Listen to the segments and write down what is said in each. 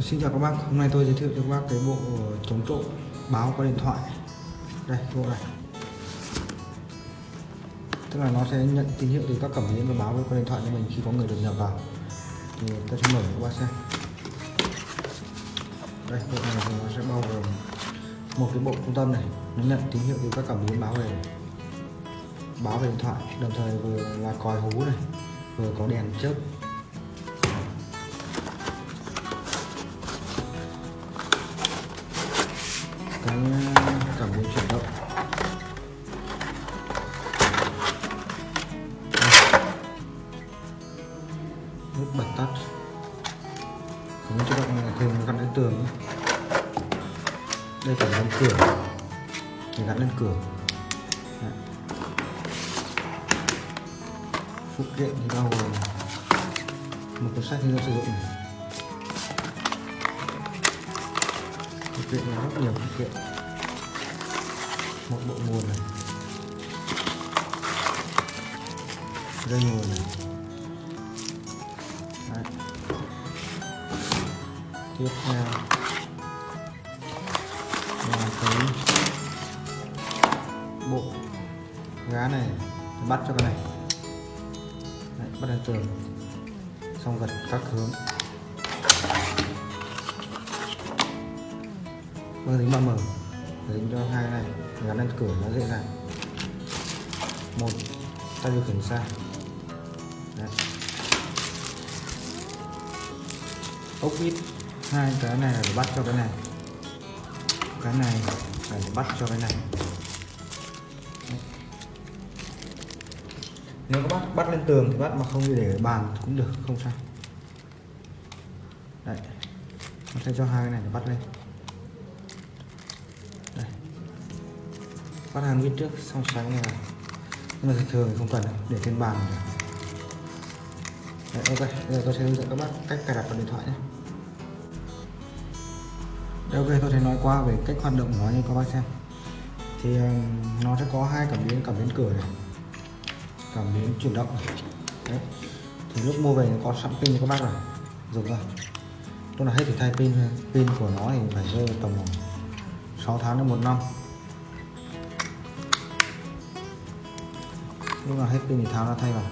Xin chào các bác, hôm nay tôi giới thiệu cho các bác cái bộ chống trộm báo qua điện thoại. Đây, bộ này. Tức là nó sẽ nhận tín hiệu từ các cảm biến và báo qua điện thoại cho mình khi có người được nhập vào. Thì tôi sẽ mở cho các bác xem. Đây, bộ này thì nó sẽ bao gồm một cái bộ trung tâm này. Nó nhận tín hiệu từ các cảm biến báo về báo về điện thoại. Đồng thời vừa là còi hú này Vừa có đèn chớp cái ờ, cảm biến chuyển động nút bật tắt. Cảm biến chuyển động này thường gắn lên tường đây là gắn cửa. Để gắn lên cửa. Đấy. phụ kiện thì bao gồm một cuốn sách hướng dẫn sử dụng này. Thực hiện là rất nhiều phụ kiện một bộ nguồn này. Dây nguồn này. Đấy. tiếp theo. Là cái bộ gá này bắt cho cái này. Đấy, bắt lên tường xong gật các hướng. Mang tính 3M tính cho hai này. Gắn lên cửa nó dễ dàng. Một tay điều khiển xa Đấy. ốc vít hai, cái này là để bắt cho cái này. Cái này là để bắt cho cái này. Đấy. nếu các bác bắt lên tường thì bắt mà không để ở bàn cũng được, không sao. Đấy. Nó sẽ cho hai cái này để bắt lên. Phát hàng viết trước xong sáng như này nhưng mà thường thì không cần để trên bàn này Đấy, ok bây giờ tôi sẽ hướng dẫn các bác cách cài đặt vào điện thoại nhé. Đấy, ok tôi sẽ nói qua về cách hoạt động của nó như các bác xem. Thì ờ, nó sẽ có hai cảm biến cảm biến cửa này cảm biến chuyển động này. Đấy. thì lúc mua về có sẵn pin cho các bác rồi dùng thôi tôi là hết thì thay pin pin của nó thì phải rơi tầm 6 tháng đến một năm. Lúc nào hết pin thì tháo ra thay vào.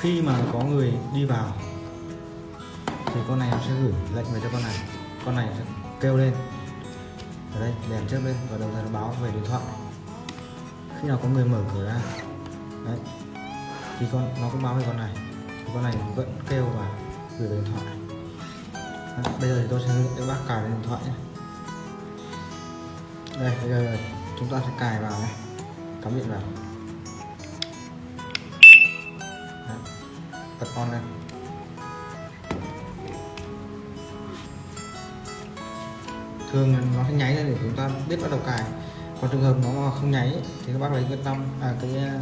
Khi mà có người đi vào, thì con này nó sẽ gửi lệnh về cho con này. Con này sẽ kêu lên ở đây đèn trước lên và đồng thời nó báo về điện thoại. Khi nào có người mở cửa ra. Đấy. Thì con nó cũng báo về con này. Thì con này vẫn kêu và gửi về điện thoại. Đấy, bây giờ thì tôi sẽ hướng dẫn các bác cài lên điện thoại nhé. Đây bây giờ chúng ta sẽ cài vào nhé. Cắm điện vào. Đấy, bật on lên. Thường nó sẽ nháy lên để chúng ta biết bắt đầu cài. Còn trường hợp nó mà không nháy, thì các bác lấy cái tâm à cái à,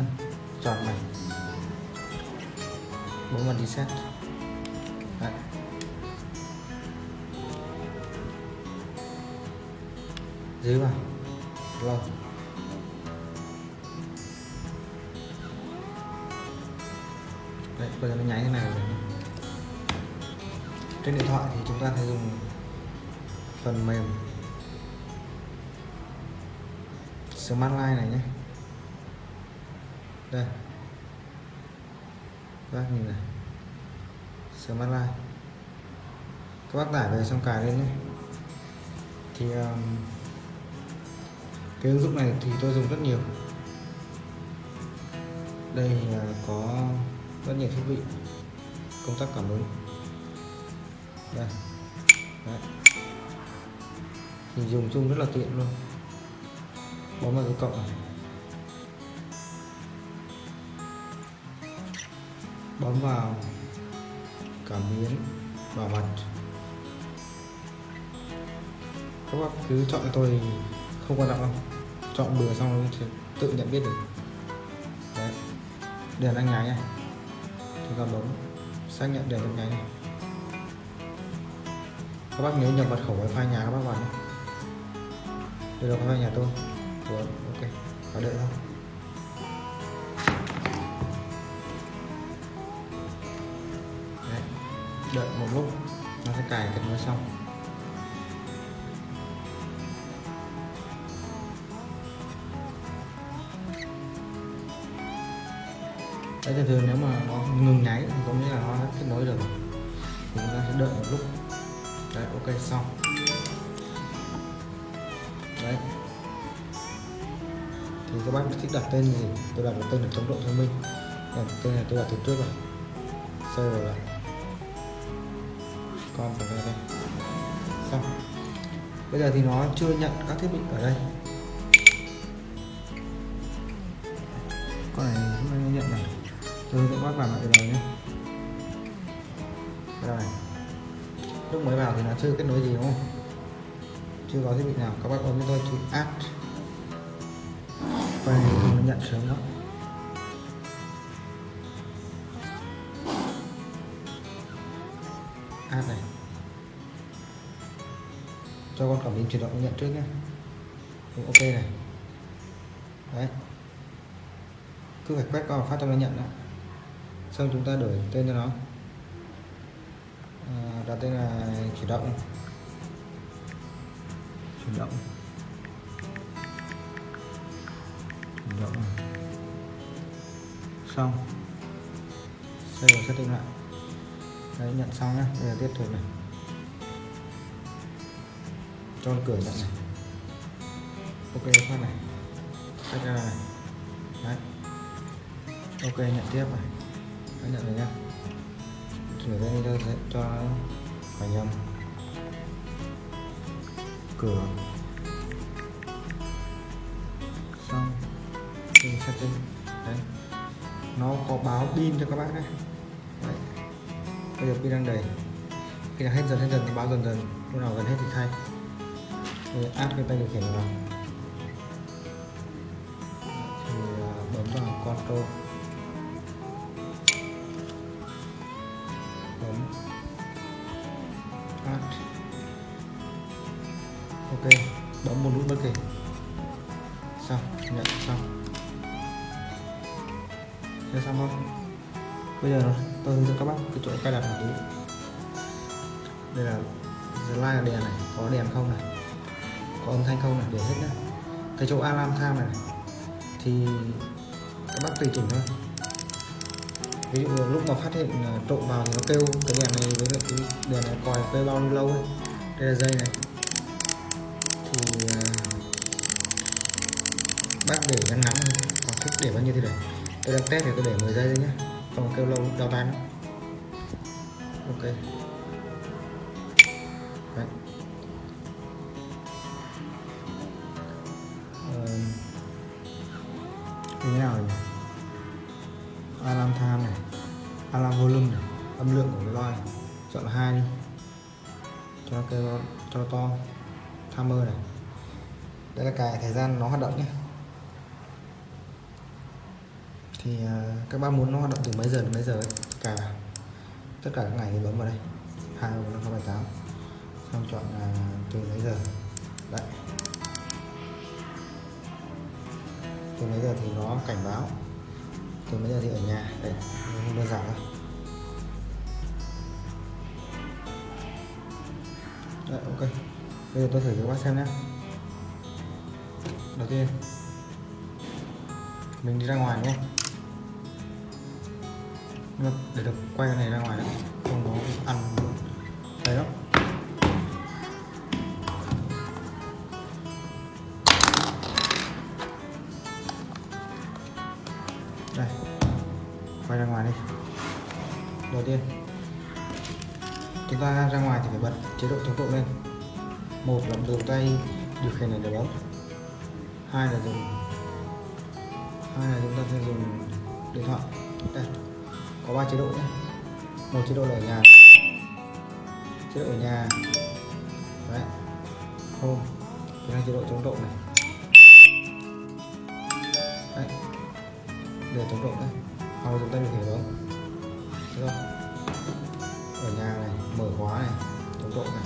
tròn này. Bấm vào reset. Đấy. dưới vào. Rồi đấy, bây giờ nó nháy thế này rồi. Trên điện thoại thì chúng ta sẽ dùng phần mềm Smart Line này nhé. Đây. Các bác nhìn này. Smart Line. Các bác tải về xong cài lên nhé. Thì um, cái ứng dụng này thì tôi dùng rất nhiều. Đây là có rất nhiều thiết bị công tắc cảm ứng. Đây. Đấy. thì dùng chung rất là tiện luôn bấm vào cái cộng này. Bấm vào cảm biến bảo mật các bác cứ chọn cho tôi không quan trọng đâu. Chọn bừa xong nó tự nhận biết được. Đấy. Đèn anh nháy này. Chúng ta bấm. Xác nhận đèn đang nháy này. Các bác nhớ nhập mật khẩu wifi nhà các bác vào nhé. Đây là wifi nhà tôi rồi ok. Có đợi thôi. Đấy. đợi một lúc, nó sẽ cài kết nối xong. Đấy, thường thường nếu mà nó ngừng nháy thì có nghĩa là nó đã kết nối được thì chúng ta sẽ đợi một lúc. Đấy, ok, xong. Đấy thì các bác thích đặt tên gì tôi đặt tên là tốc độ thông minh. Còn tên này tôi đặt từ trước rồi. Sau rồi là con phải đây đây. Xong. Bây giờ thì nó chưa nhận các thiết bị ở đây. Con này không nó nhận này. Tôi sẽ bác làm lại từ đầu nhé. Rồi này. Lúc mới vào thì nó chưa kết nối gì đúng không? Chưa có thiết bị nào. Các bác ấn cho tôi, chữ add quay nó nhận sớm lắm ad này cho con cảm biến chuyển động nhận trước nhé ừ, ok này. Đấy. Cứ phải quét qua phát cho nó nhận đó xong chúng ta đổi tên cho nó. À, đặt tên là chuyển động. Chuyển động. Chuyển động xong. Xây vào setting lại. Đấy nhận xong nhá. Bây giờ tiếp tục này. Cho cửa nhận này. Ok phát này. Cách ra này. Đấy. Ok nhận tiếp này. Đấy, nhận rồi nhá. Chuyển đây cho cho phải nhầm. Cửa. Setting đấy. Nó có báo pin cho các bác đấy. Đấy. Bây giờ pin đang đầy. Khi nào hết dần hết dần, nó báo dần dần. Lúc nào gần hết thì thay. Thì áp cái tay điều khiển vào. Thì à, bấm vào control. Bấm. Add. Ok. Bấm một nút bất kỳ xong. Nhận. Xong cho xong không bây giờ tôi hướng dẫn các bác cái chỗ cài đặt này. Đây là slide đèn này có đèn không này có âm thanh không này để hết nhá. Cái chỗ alarm time này, này thì các bác tùy chỉnh thôi. Ví dụ lúc mà phát hiện ờ, trộm vào thì nó kêu cái đèn này với lại cái đèn này còi kêu bao lâu lâu đây là dây này. Thì ờ, bác để ngắn ngắn thôi còn thích để bao nhiêu thì để tôi đang test thì tôi để 10 giây thôi nhé không kêu lâu đau tay lắm. Ok. Đấy. Ờ, như thế nào nhỉ? Alarm time này alarm volume này âm lượng của cái loa này. Chọn là hai đi. Cho cái cho to. Timer này. Đây là cài thời gian nó hoạt động nhé thì à, các bác muốn nó hoạt động từ mấy giờ đến mấy giờ ấy, cả tất cả các ngày thì bấm vào đây. Hai năm sáu bảy tám. Xong chọn là từ mấy giờ? Đấy. Từ mấy giờ thì nó cảnh báo. Từ mấy giờ thì ở nhà. Đấy không đơn giản thôi. Đấy ok. Bây giờ tôi thử cho các bác xem nhé đầu tiên mình đi ra ngoài đúng không nhưng mà để được quay cái này ra ngoài nữa không có ăn đấy đó. Đây. Quay ra ngoài đi. Đầu tiên, chúng ta ra ngoài thì phải bật chế độ tốc độ lên. Một là dùng tay điều khiển này để bấm. Hai là dùng, hai là chúng ta sẽ dùng điện thoại. Đây có ba chế độ nhé một chế độ là ở nhà. Chế độ ở nhà. Đấy. Home thứ hai chế độ chống độ này. Đấy. Để chống độ đấy hoặc là chúng ta điều khiển ở được không mở khóa này chống độ này.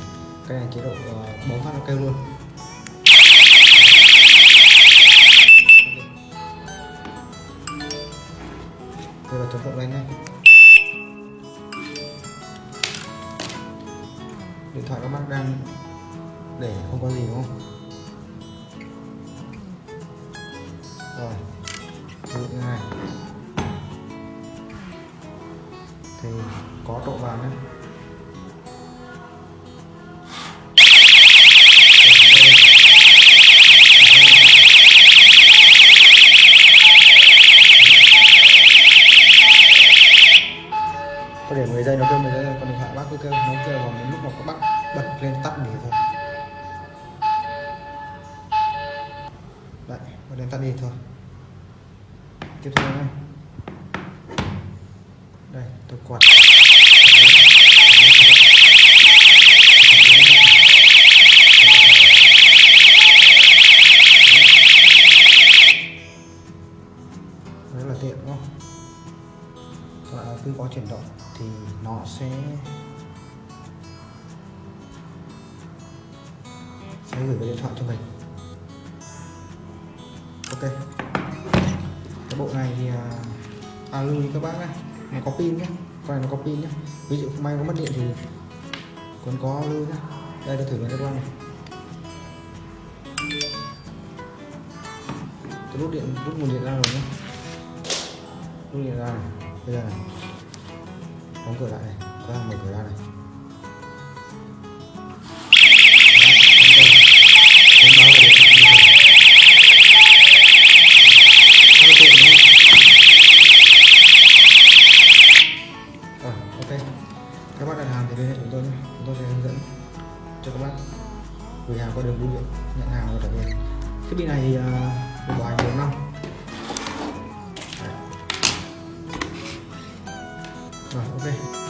Cái này chế độ uh, bấm phát nó kêu luôn. Đây là lên điện thoại các bác đang để không có gì, đúng không? Rồi ví dụ này thì có độ vàng đấy. Lên thôi đấy bật đèn tắt đi thôi. Tiếp theo này đây, tôi quạt. Rất là tiện đúng không? Và cứ có chuyển động thì nó sẽ sẽ gửi cái điện thoại cho mình. Ok. Cái bộ này thì à, lưu ý các bác này nó có pin nhé con này nó có pin nhé ví dụ may có mất điện thì còn có lưu nhé đây tôi thử với các bác này. Tôi rút điện rút nguồn điện ra rồi nhé rút điện ra này. Bây giờ này. Đóng cửa lại này. Các bạn mở cửa ra này. Chúng tôi nhé. Chúng tôi sẽ hướng dẫn cho các bác gửi hàng qua đường bưu điện, nhận hàng và trả tiền. Thiết bị này thì à, được bảo hành 4 năm. Rồi, ok.